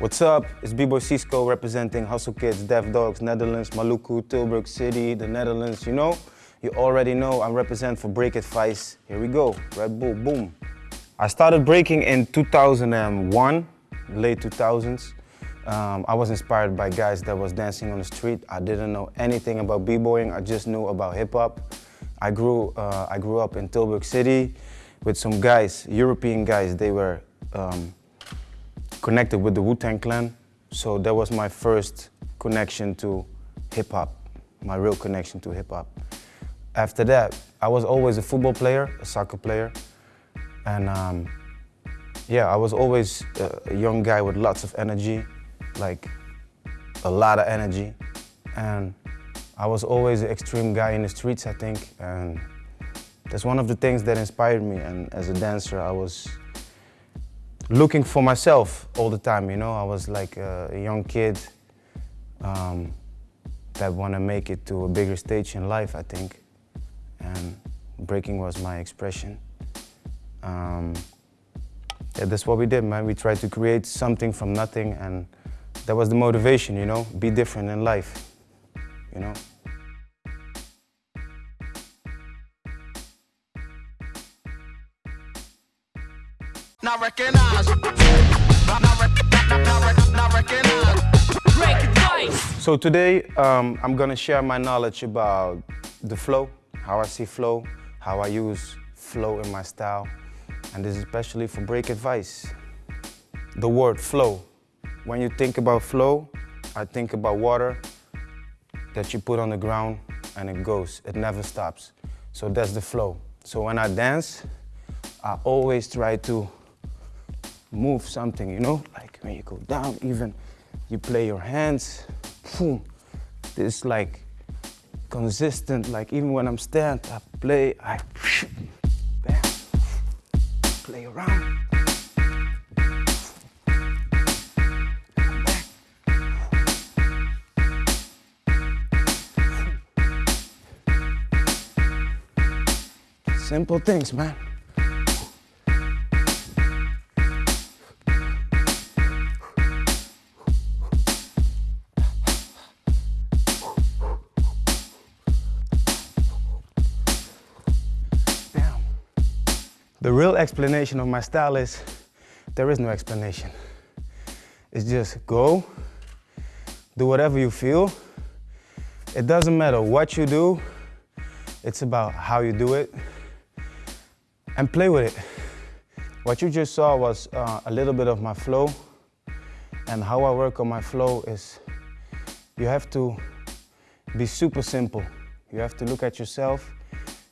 What's up? It's B-Boy Cisco representing Hustle Kids, Deaf Dogs, Netherlands, Maluku, Tilburg City, the Netherlands, you know? You already know I represent for Break Advice. Here we go, Red Bull, boom. I started breaking in 2001, late 2000s. Um, I was inspired by guys that was dancing on the street. I didn't know anything about b-boying. I just knew about hip hop. I grew, uh, I grew up in Tilburg City with some guys, European guys. They were um, connected with the Wu-Tang Clan. So that was my first connection to hip hop, my real connection to hip hop. After that, I was always a football player, a soccer player. And um, yeah, I was always a young guy with lots of energy, like a lot of energy. And I was always an extreme guy in the streets, I think. And that's one of the things that inspired me. And as a dancer, I was looking for myself all the time, you know? I was like a, young kid um, that want to make it to a bigger stage in life, I think. And breaking was my expression. Um, yeah, that's what we did, man. We tried to create something from nothing and that was the motivation, you know? Be different in life, you know? Not recognize. Not, not, not recognize. Break advice. So today, um, I'm gonna share my knowledge about the flow, how I see flow, how I use flow in my style, and this is especially for break advice. The word flow. When you think about flow, I think about water that you put on the ground and it goes, it never stops. So that's the flow. So when I dance, I always try to move something, you know? Like when you go down, even you play your hands, boom. This like consistent, like even when I'm stand, I play, I bam, play around. Simple things, man. The real explanation of my style is there is no explanation. It's just go, do whatever you feel. It doesn't matter what you do, it's about how you do it and play with it. What you just saw was uh, a little bit of my flow and how I work on my flow is you have to be super simple. You have to look at yourself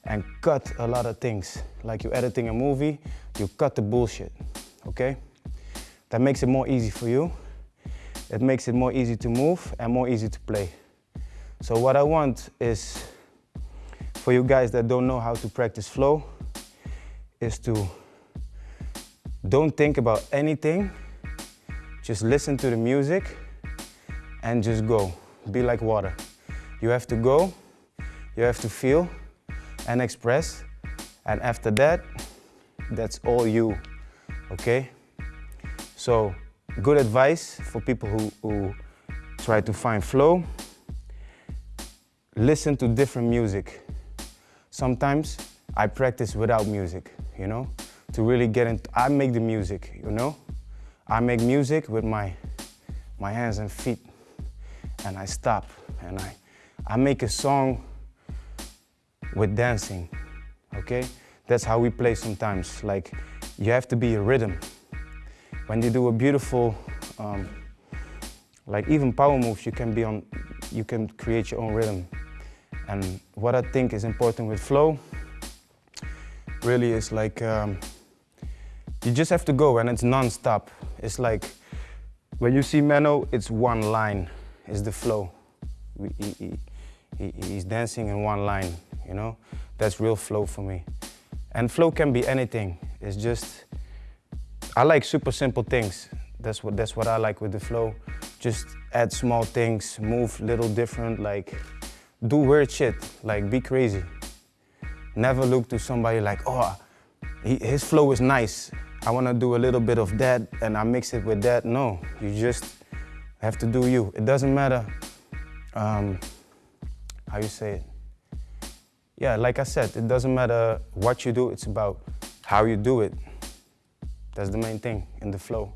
and cut a lot of things. Like you're editing a movie, you cut the bullshit, okay? That makes it more easy for you. It makes it more easy to move and more easy to play. So what I want is for you guys that don't know how to practice flow is to don't think about anything. Just listen to the music and just go. Be like water. You have to go, you have to feel and express. And after that, that's all you, okay? So good advice for people who, who try to find flow. Listen to different music. Sometimes I practice without music, you know? To really get into, I make the music, you know? I make music with my, my hands and feet and I stop and I, I make a song with dancing, okay? That's how we play sometimes. Like, you have to be a rhythm. When you do a beautiful, um, like even power moves, you can be on, you can create your own rhythm. And what I think is important with flow, really is like, um, you just have to go and it's non-stop. It's like, when you see Menno, it's one line, it's the flow. He, he, he, he's dancing in one line, you know? That's real flow for me. And flow can be anything. It's just, I like super simple things. That's what, that's what I like with the flow. Just add small things, move little different, like do weird shit, like be crazy. Never look to somebody like, oh, he, his flow is nice. I want to do a little bit of that and I mix it with that. No, you just have to do you. It doesn't matter um, how you say it. Yeah, like I said, it doesn't matter what you do, it's about how you do it. That's the main thing in the flow.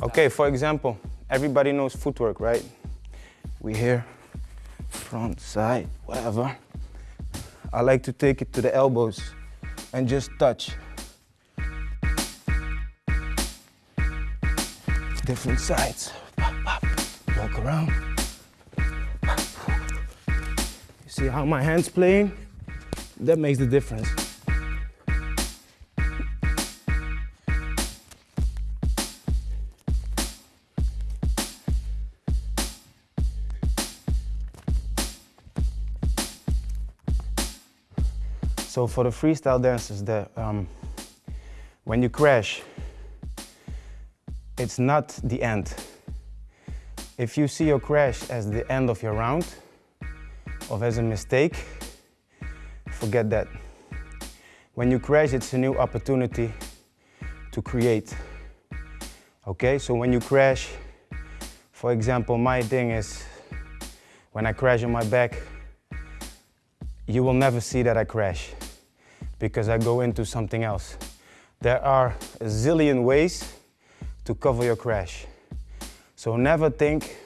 Okay, for example, everybody knows footwork, right? We here, front, side, whatever. I like to take it to the elbows and just touch. Different sides. Pop, pop. Walk around. You see how my hands playing? That makes the difference. So for the freestyle dancers, the, um, when you crash, it's not the end. If you see your crash as the end of your round, or as a mistake, forget that. When you crash, it's a new opportunity to create. Okay, so when you crash, for example, my thing is, when I crash on my back, you will never see that I crash because I go into something else. There are a zillion ways to cover your crash. So never think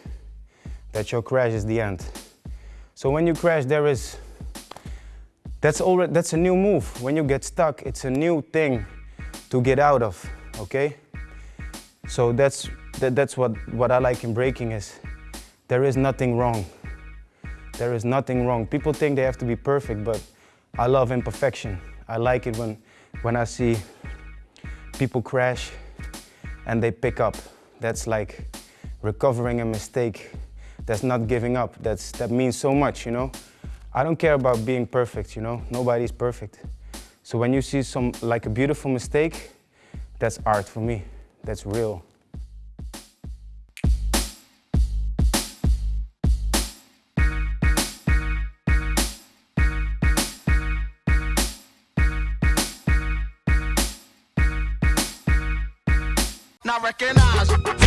that your crash is the end. So when you crash, there is, that's already, that's a new move. When you get stuck, it's a new thing to get out of, okay? So that's, that, that's what, what I like in breaking is there is nothing wrong. There is nothing wrong. People think they have to be perfect, but I love imperfection. I like it when, when I see people crash and they pick up. That's like recovering a mistake. That's not giving up. That's, that means so much, you know? I don't care about being perfect, you know? Nobody's perfect. So when you see some, like a beautiful mistake, that's art for me. That's real. Now recognize.